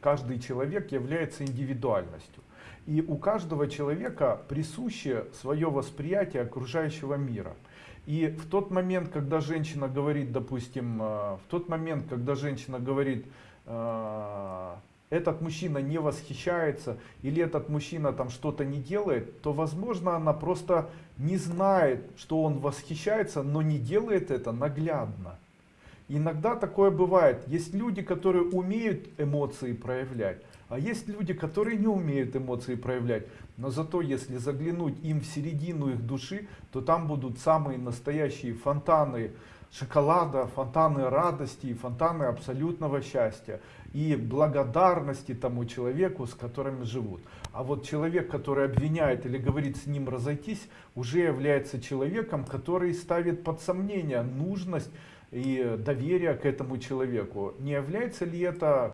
каждый человек является индивидуальностью. И у каждого человека присуще свое восприятие окружающего мира. И в тот момент, когда женщина говорит, допустим, э, в тот момент, когда женщина говорит, э, этот мужчина не восхищается или этот мужчина там что-то не делает, то возможно она просто не знает, что он восхищается, но не делает это наглядно. Иногда такое бывает. Есть люди, которые умеют эмоции проявлять, а есть люди, которые не умеют эмоции проявлять. Но зато если заглянуть им в середину их души, то там будут самые настоящие фонтаны шоколада, фонтаны радости, фонтаны абсолютного счастья и благодарности тому человеку, с которым живут. А вот человек, который обвиняет или говорит с ним разойтись, уже является человеком, который ставит под сомнение нужность и доверие к этому человеку. Не является ли это